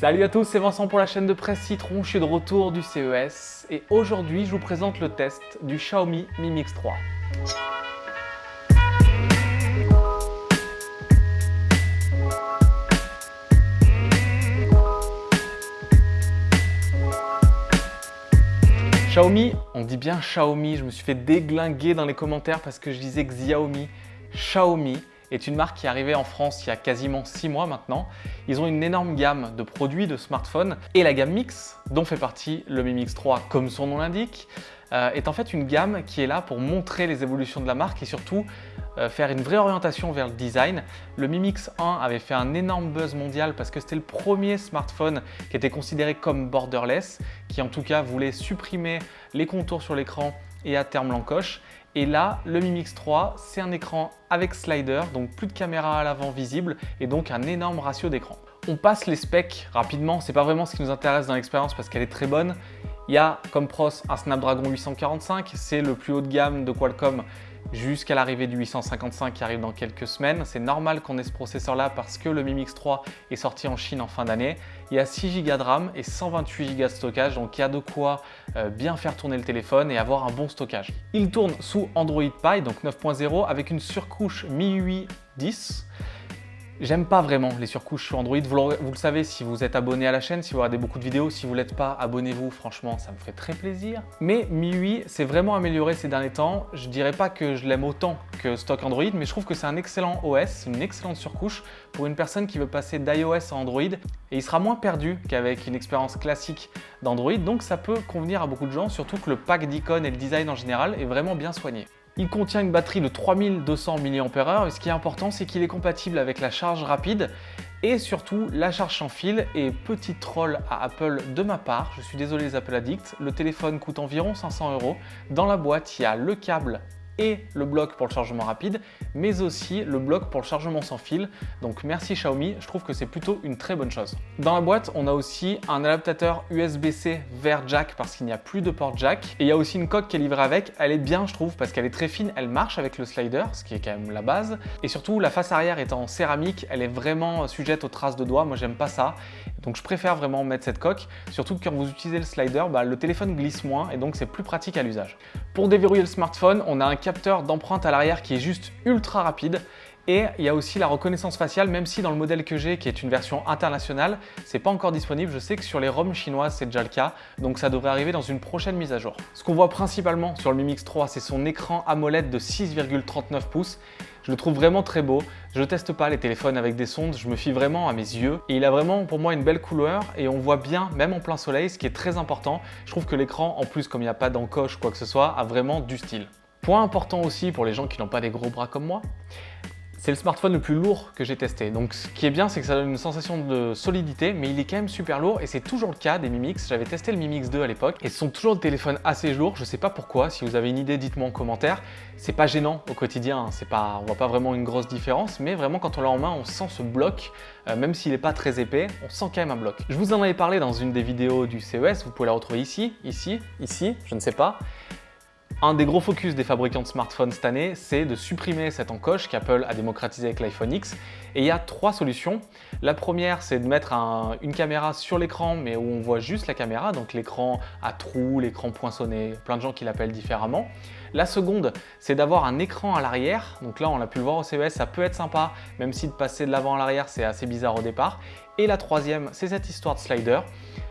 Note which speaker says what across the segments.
Speaker 1: Salut à tous, c'est Vincent pour la chaîne de presse Citron, je suis de retour du CES et aujourd'hui je vous présente le test du Xiaomi Mi Mix 3. Xiaomi, on dit bien Xiaomi, je me suis fait déglinguer dans les commentaires parce que je disais Xiaomi. Xiaomi est une marque qui est arrivée en France il y a quasiment 6 mois maintenant. Ils ont une énorme gamme de produits de smartphones et la gamme Mix, dont fait partie le Mi Mix 3 comme son nom l'indique, euh, est en fait une gamme qui est là pour montrer les évolutions de la marque et surtout euh, faire une vraie orientation vers le design. Le Mi Mix 1 avait fait un énorme buzz mondial parce que c'était le premier smartphone qui était considéré comme borderless, qui en tout cas voulait supprimer les contours sur l'écran et à terme l'encoche. Et là, le Mi Mix 3, c'est un écran avec slider, donc plus de caméra à l'avant visible et donc un énorme ratio d'écran. On passe les specs rapidement, c'est pas vraiment ce qui nous intéresse dans l'expérience parce qu'elle est très bonne. Il y a comme pros un Snapdragon 845, c'est le plus haut de gamme de Qualcomm jusqu'à l'arrivée du 855 qui arrive dans quelques semaines. C'est normal qu'on ait ce processeur-là parce que le Mi Mix 3 est sorti en Chine en fin d'année. Il y a 6 Go de RAM et 128 Go de stockage, donc il y a de quoi euh, bien faire tourner le téléphone et avoir un bon stockage. Il tourne sous Android Pie, donc 9.0, avec une surcouche MIUI 10. J'aime pas vraiment les surcouches sur Android, vous, le savez si vous êtes abonné à la chaîne, si vous regardez beaucoup de vidéos, si vous l'êtes pas, abonnez-vous, franchement ça me ferait très plaisir. Mais MIUI s'est vraiment amélioré ces derniers temps, je dirais pas que je l'aime autant que stock Android, mais je trouve que c'est un excellent OS, une excellente surcouche pour une personne qui veut passer d'iOS à Android. Et il sera moins perdu qu'avec une expérience classique d'Android, donc ça peut convenir à beaucoup de gens, surtout que le pack d'icônes et le design en général est vraiment bien soigné. Il contient une batterie de 3200 mAh et ce qui est important, c'est qu'il est compatible avec la charge rapide et surtout la charge sans fil et petit troll à Apple de ma part, je suis désolé les Apple Addicts, le téléphone coûte environ 500 euros. Dans la boîte, il y a le câble le bloc pour le chargement rapide, mais aussi le bloc pour le chargement sans fil. Donc merci Xiaomi, je trouve que c'est plutôt une très bonne chose. Dans la boîte, on a aussi un adaptateur USB-C vers jack parce qu'il n'y a plus de port jack. Et il y a aussi une coque qui est livrée avec. Elle est bien, je trouve, parce qu'elle est très fine, elle marche avec le slider, ce qui est quand même la base. Et surtout, la face arrière étant en céramique, elle est vraiment sujette aux traces de doigts. Moi, j'aime pas ça. Donc je préfère vraiment mettre cette coque, surtout que quand vous utilisez le slider, bah, le téléphone glisse moins et donc c'est plus pratique à l'usage. Pour déverrouiller le smartphone, on a un capteur d'empreinte à l'arrière qui est juste ultra rapide et il y a aussi la reconnaissance faciale, même si dans le modèle que j'ai, qui est une version internationale, c'est pas encore disponible. Je sais que sur les ROM chinoises, c'est déjà le cas, donc ça devrait arriver dans une prochaine mise à jour. Ce qu'on voit principalement sur le Mi Mix 3, c'est son écran AMOLED de 6,39 pouces. Je le trouve vraiment très beau. Je ne teste pas les téléphones avec des sondes, je me fie vraiment à mes yeux. Et il a vraiment pour moi une belle couleur et on voit bien, même en plein soleil, ce qui est très important. Je trouve que l'écran, en plus comme il n'y a pas d'encoche ou quoi que ce soit, a vraiment du style. Point important aussi pour les gens qui n'ont pas des gros bras comme moi, c'est le smartphone le plus lourd que j'ai testé. Donc ce qui est bien, c'est que ça donne une sensation de solidité, mais il est quand même super lourd et c'est toujours le cas des Mi Mix. J'avais testé le Mi Mix 2 à l'époque et ce sont toujours des téléphones assez lourds. Je sais pas pourquoi, si vous avez une idée, dites-moi en commentaire. C'est pas gênant au quotidien, hein. c'est pas, on voit pas vraiment une grosse différence, mais vraiment quand on l'a en main, on sent ce bloc, euh, même s'il n'est pas très épais, on sent quand même un bloc. Je vous en avais parlé dans une des vidéos du CES, vous pouvez la retrouver ici, ici, ici, je ne sais pas. Un des gros focus des fabricants de smartphones cette année, c'est de supprimer cette encoche qu'Apple a démocratisé avec l'iPhone X. Et il y a trois solutions. La première, c'est de mettre une caméra sur l'écran, mais où on voit juste la caméra, donc l'écran à trous, l'écran poinçonné, plein de gens qui l'appellent différemment. La seconde, c'est d'avoir un écran à l'arrière. Donc là, on l'a pu le voir au CES, ça peut être sympa, même si de passer de l'avant à l'arrière, c'est assez bizarre au départ. Et la troisième, c'est cette histoire de slider.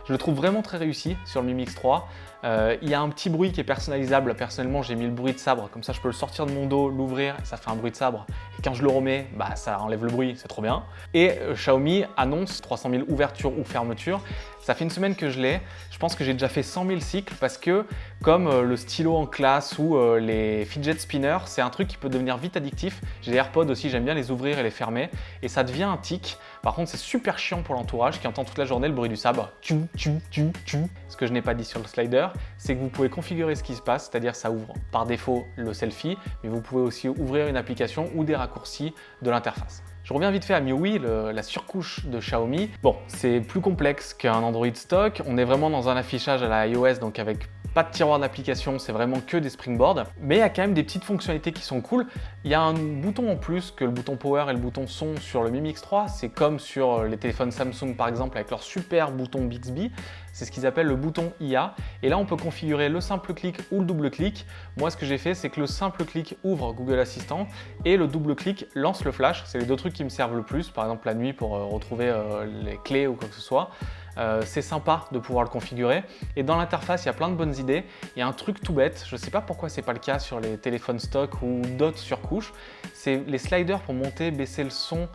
Speaker 1: Je le trouve vraiment très réussi sur le Mi Mix 3. Euh, il y a un petit bruit qui est personnalisable. Personnellement, j'ai mis le bruit de sabre. Comme ça, je peux le sortir de mon dos, l'ouvrir ça fait un bruit de sabre. Et quand je le remets, bah, ça enlève le bruit, c'est trop bien. Et euh, Xiaomi annonce 300 000 ouvertures ou fermetures. Ça fait une semaine que je l'ai. Je pense que j'ai déjà fait 100 000 cycles parce que comme euh, le stylo en classe ou les fidget spinners, c'est un truc qui peut devenir vite addictif. J'ai des AirPods aussi, j'aime bien les ouvrir et les fermer. Et ça devient un tic. Par contre, c'est super chiant pour l'entourage qui entend toute la journée le bruit du sabre. Ce que je n'ai pas dit sur le slider, c'est que vous pouvez configurer ce qui se passe, c'est-à-dire ça ouvre par défaut le selfie, mais vous pouvez aussi ouvrir une application ou des raccourcis de l'interface. Je reviens vite fait à MIUI, la surcouche de Xiaomi. Bon, c'est plus complexe qu'un Android stock. On est vraiment dans un affichage à la iOS, donc avec pas de tiroir d'application, c'est vraiment que des springboards. Mais il y a quand même des petites fonctionnalités qui sont cool. Il y a un bouton en plus que le bouton power et le bouton son sur le Mi Mix 3. C'est comme sur les téléphones Samsung par exemple avec leur super bouton Bixby. C'est ce qu'ils appellent le bouton IA. Et là, on peut configurer le simple clic ou le double clic. Moi, ce que j'ai fait, c'est que le simple clic ouvre Google Assistant et le double clic lance le flash. C'est les deux trucs qui me servent le plus, par exemple la nuit pour euh, retrouver euh, les clés ou quoi que ce soit. Euh, c'est sympa de pouvoir le configurer. Et dans l'interface, il y a plein de bonnes idées. Il y a un truc tout bête, je ne sais pas pourquoi c'est pas le cas sur les téléphones stock ou d'autres surcouches, c'est les sliders pour monter, baisser le son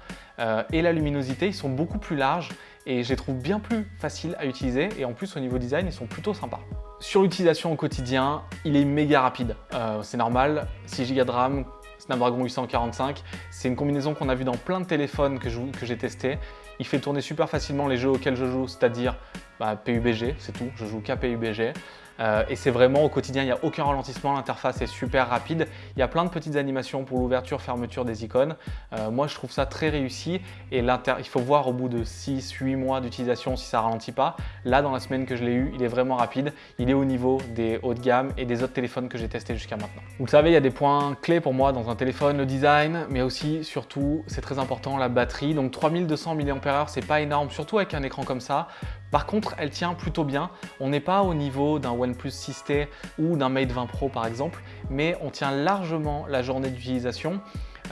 Speaker 1: et la luminosité, ils sont beaucoup plus larges et je les trouve bien plus faciles à utiliser et en plus au niveau design ils sont plutôt sympas. Sur l'utilisation au quotidien, il est méga rapide, euh, c'est normal, 6 Go de RAM, Snapdragon 845, c'est une combinaison qu'on a vue dans plein de téléphones que j'ai testé. Il fait tourner super facilement les jeux auxquels je joue, c'est-à-dire bah, PUBG, c'est tout, je joue qu'à PUBG. Euh, et c'est vraiment au quotidien, il n'y a aucun ralentissement, l'interface est super rapide. Il y a plein de petites animations pour l'ouverture, fermeture des icônes. Euh, moi, je trouve ça très réussi et il faut voir au bout de 6-8 mois d'utilisation si ça ralentit pas. Là, dans la semaine que je l'ai eu, il est vraiment rapide. Il est au niveau des hauts de gamme et des autres téléphones que j'ai testés jusqu'à maintenant. Vous le savez, il y a des points clés pour moi dans un téléphone, le design, mais aussi, surtout, c'est très important, la batterie. Donc 3200 mAh, c'est pas énorme, surtout avec un écran comme ça. Par contre, elle tient plutôt bien. On n'est pas au niveau d'un OnePlus 6T ou d'un Mate 20 Pro par exemple, mais on tient largement la journée d'utilisation.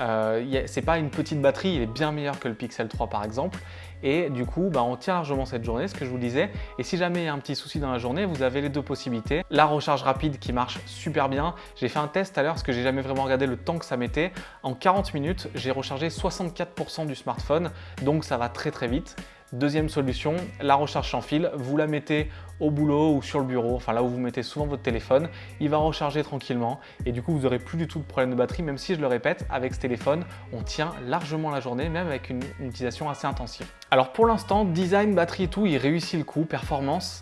Speaker 1: Euh, c'est pas une petite batterie, il est bien meilleur que le Pixel 3 par exemple. Et du coup, bah, on tient largement cette journée, ce que je vous disais. Et si jamais il y a un petit souci dans la journée, vous avez les deux possibilités. La recharge rapide qui marche super bien. J'ai fait un test à l'heure parce que j'ai jamais vraiment regardé le temps que ça mettait. En 40 minutes, j'ai rechargé 64% du smartphone, donc ça va très très vite. Deuxième solution, la recharge sans fil. Vous la mettez au boulot ou sur le bureau, enfin là où vous mettez souvent votre téléphone. Il va recharger tranquillement et du coup, vous n'aurez plus du tout de problème de batterie, même si je le répète, avec ce téléphone, on tient largement la journée, même avec une, utilisation assez intensive. Alors pour l'instant, design, batterie et tout, il réussit le coup, performance.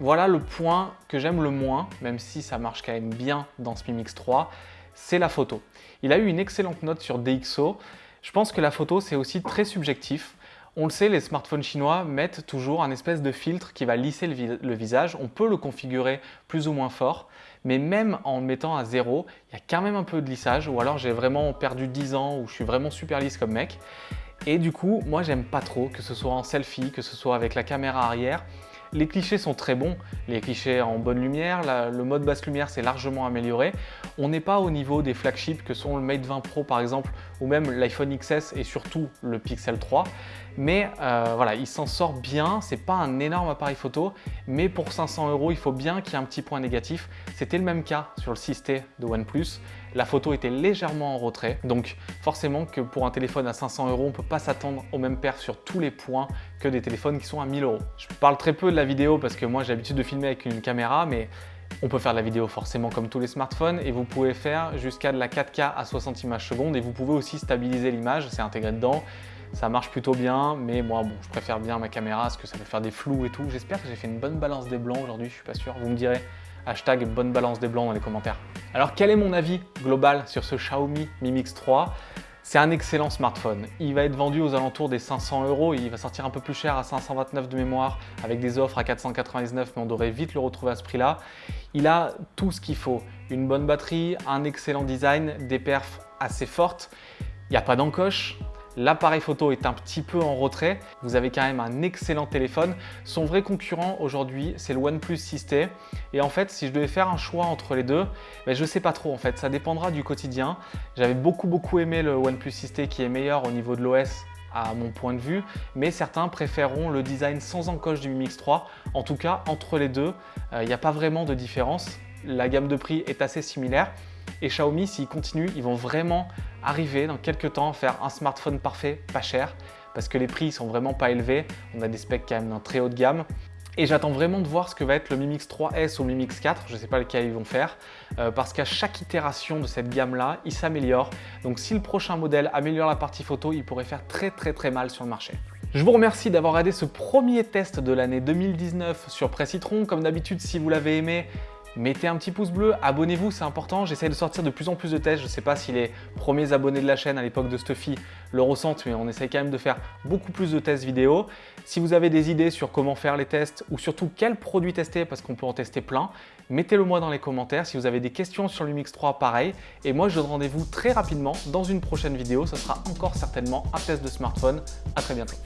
Speaker 1: Voilà le point que j'aime le moins, même si ça marche quand même bien dans ce Mi Mix 3, c'est la photo. Il a eu une excellente note sur DxO. Je pense que la photo, c'est aussi très subjectif. On le sait, les smartphones chinois mettent toujours un espèce de filtre qui va lisser le, visage. On peut le configurer plus ou moins fort, mais même en le mettant à zéro, il y a quand même un peu de lissage, ou alors j'ai vraiment perdu 10 ans, ou je suis vraiment super lisse comme mec. Et du coup, moi j'aime pas trop, que ce soit en selfie, que ce soit avec la caméra arrière, les clichés sont très bons, les clichés en bonne lumière, le mode basse lumière s'est largement amélioré. On n'est pas au niveau des flagships que sont le Mate 20 Pro par exemple, ou même l'iPhone XS et surtout le Pixel 3. Mais euh, voilà, il s'en sort bien, c'est pas un énorme appareil photo, mais pour 500 euros, il faut bien qu'il y ait un petit point négatif. C'était le même cas sur le 6T de OnePlus. La photo était légèrement en retrait, donc forcément que pour un téléphone à 500 euros, on peut pas s'attendre au même perf sur tous les points que des téléphones qui sont à 1000 euros. Je parle très peu de la vidéo parce que moi j'ai l'habitude de filmer avec une caméra, mais on peut faire de la vidéo forcément comme tous les smartphones et vous pouvez faire jusqu'à de la 4K à 60 images secondes et vous pouvez aussi stabiliser l'image, c'est intégré dedans. Ça marche plutôt bien, mais moi, bon, je préfère bien ma caméra parce que ça peut faire des flous et tout. J'espère que j'ai fait une bonne balance des blancs aujourd'hui, je suis pas sûr. Vous me direz, hashtag bonne balance des blancs dans les commentaires. Alors, quel est mon avis global sur ce Xiaomi Mi Mix 3 c'est un excellent smartphone. Il va être vendu aux alentours des 500 euros. Il va sortir un peu plus cher à 529 de mémoire avec des offres à 499, mais on devrait vite le retrouver à ce prix-là. Il a tout ce qu'il faut. Une bonne batterie, un excellent design, des perfs assez fortes. Il n'y a pas d'encoche, L'appareil photo est un petit peu en retrait. Vous avez quand même un excellent téléphone. Son vrai concurrent aujourd'hui, c'est le OnePlus 6T. Et en fait, si je devais faire un choix entre les deux, ben, je ne sais pas trop en fait. Ça dépendra du quotidien. J'avais beaucoup beaucoup aimé le OnePlus 6T qui est meilleur au niveau de l'OS à mon point de vue, mais certains préféreront le design sans encoche du Mi Mix 3. En tout cas, entre les deux, euh, il n'y a pas vraiment de différence. La gamme de prix est assez similaire. Et Xiaomi, s'ils continuent, ils vont vraiment arriver dans quelques temps à faire un smartphone parfait, pas cher, parce que les prix sont vraiment pas élevés. On a des specs quand même d'un très haut de gamme. Et j'attends vraiment de voir ce que va être le Mi Mix 3S ou le Mi Mix 4, je ne sais pas lequel ils vont faire, euh, parce qu'à chaque itération de cette gamme-là, il s'améliore. Donc si le prochain modèle améliore la partie photo, il pourrait faire très très très mal sur le marché. Je vous remercie d'avoir regardé ce premier test de l'année 2019 sur Presse Citron. Comme d'habitude, si vous l'avez aimé, mettez un petit pouce bleu, abonnez-vous, c'est important. J'essaie de sortir de plus en plus de tests. Je ne sais pas si les premiers abonnés de la chaîne à l'époque de Stuffy le ressentent, mais on essaie quand même de faire beaucoup plus de tests vidéo. Si vous avez des idées sur comment faire les tests ou surtout quels produits tester, parce qu'on peut en tester plein, mettez-le moi dans les commentaires. Si vous avez des questions sur Lumix 3, pareil. Et moi, je donne rendez-vous très rapidement dans une prochaine vidéo. Ce sera encore certainement un test de smartphone. À très bientôt.